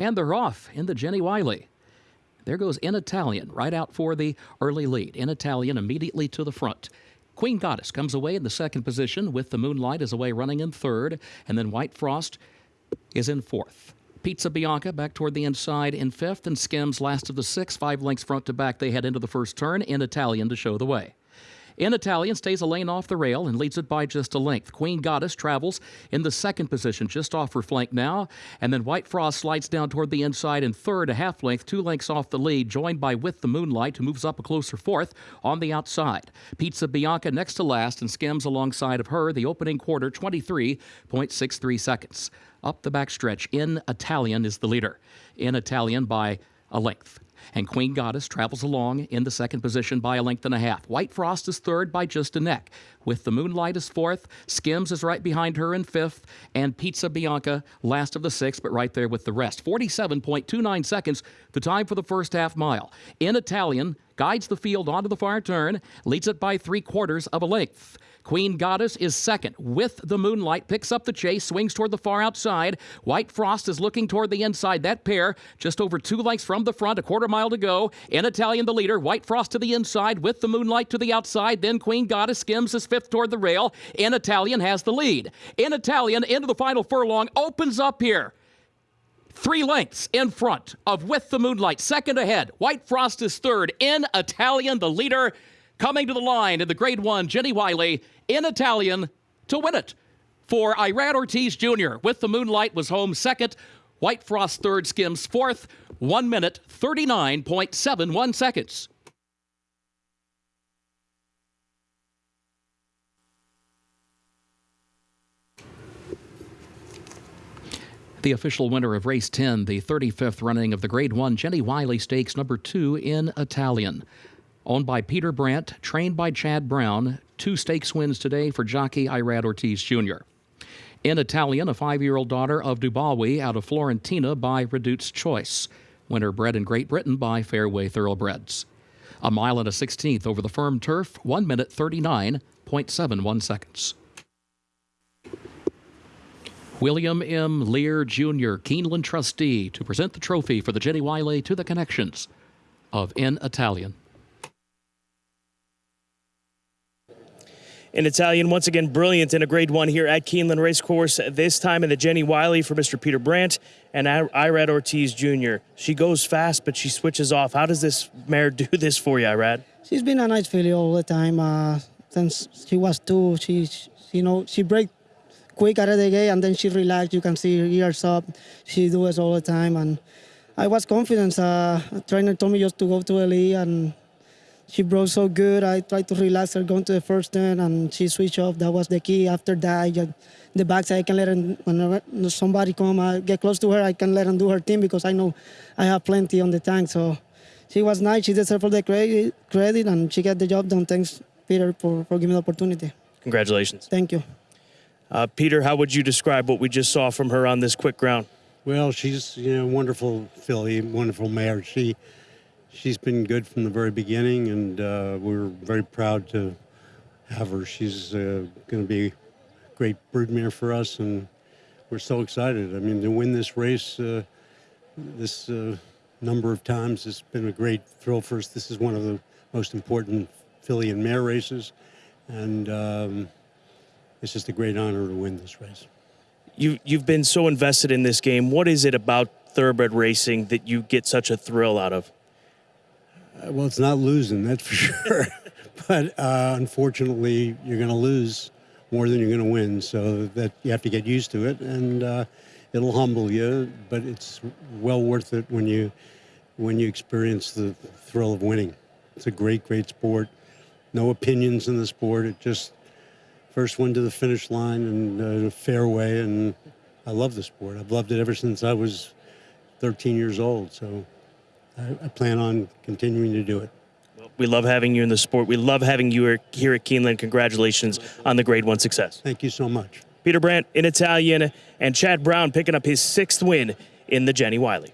And they're off in the Jenny Wiley. There goes In Italian right out for the early lead. In Italian immediately to the front. Queen Goddess comes away in the second position with the Moonlight is away running in third, and then White Frost is in fourth. Pizza Bianca back toward the inside in fifth, and Skims last of the six, five lengths front to back. They head into the first turn in Italian to show the way. In Italian, stays a lane off the rail and leads it by just a length. Queen Goddess travels in the second position, just off her flank now. And then White Frost slides down toward the inside in third, a half length, two lengths off the lead, joined by With the Moonlight, who moves up a closer fourth on the outside. Pizza Bianca next to last and skims alongside of her. The opening quarter, 23.63 seconds. Up the backstretch, in Italian is the leader. In Italian by a length and Queen Goddess travels along in the second position by a length and a half. White Frost is third by just a neck, with the Moonlight is fourth. Skims is right behind her in fifth, and Pizza Bianca last of the six, but right there with the rest. 47.29 seconds, the time for the first half mile. In Italian, guides the field onto the far turn, leads it by three quarters of a length. Queen Goddess is second with the moonlight, picks up the chase, swings toward the far outside. White Frost is looking toward the inside. That pair just over two lengths from the front, a quarter mile to go. In Italian, the leader. White Frost to the inside with the moonlight to the outside. Then Queen Goddess skims is fifth toward the rail. In Italian has the lead. In Italian, into the final furlong, opens up here. Three lengths in front of With the Moonlight, second ahead. White Frost is third. In Italian, the leader coming to the line in the grade one, Jenny Wiley in Italian to win it. For Irad Ortiz Jr. with the Moonlight was home second. White Frost third, Skims fourth. One minute, 39.71 seconds. The official winner of race 10, the 35th running of the Grade 1 Jenny Wiley Stakes number 2 in Italian. Owned by Peter Brant, trained by Chad Brown, two stakes wins today for jockey Irad Ortiz Jr. In Italian, a five year old daughter of Dubawi out of Florentina by Redoute's Choice. Winner bred in Great Britain by Fairway Thoroughbreds. A mile and a sixteenth over the firm turf, 1 minute 39.71 seconds. William M. Lear Jr., Keeneland trustee, to present the trophy for the Jenny Wiley to the connections of In Italian. In Italian. Once again, brilliant in a grade one here at Keeneland Racecourse. This time in the Jenny Wiley for Mr. Peter Brant and Irad Ortiz Jr. She goes fast, but she switches off. How does this mare do this for you, Irad? She's been a nice filly all the time. Uh, since she was two, she, she you know, she break quick out of the gate and then she relaxed. You can see her ears up. She do it all the time. And I was confident. Uh, trainer told me just to go to LE and she broke so good. I tried to relax her going to the first turn, and she switched off. That was the key. After that, I got the backside. I can let her, when somebody come, I get close to her, I can let her do her thing because I know I have plenty on the tank. So she was nice. She deserved all the credit, credit, and she got the job done. Thanks, Peter, for, for giving me the opportunity. Congratulations. Thank you. Uh, Peter, how would you describe what we just saw from her on this quick ground? Well, she's you know wonderful filly, wonderful mare. She she's been good from the very beginning, and uh, we're very proud to have her. She's uh, going to be a great broodmare for us, and we're so excited. I mean, to win this race, uh, this uh, number of times, has been a great thrill for us. This is one of the most important filly and mare races, and um, it's just a great honor to win this race. You, you've been so invested in this game. What is it about thoroughbred racing that you get such a thrill out of? Uh, well, it's not losing, that's for sure. but uh, unfortunately, you're going to lose more than you're going to win. So that you have to get used to it, and uh, it'll humble you. But it's well worth it when you when you experience the thrill of winning. It's a great, great sport. No opinions in the sport. It just first one to the finish line and uh, fairway, and I love the sport. I've loved it ever since I was 13 years old. So. I, I plan on continuing to do it. we love having you in the sport. We love having you here at Keeneland. Congratulations on the grade one success. Thank you so much. Peter Brant in Italian and Chad Brown picking up his sixth win in the Jenny Wiley.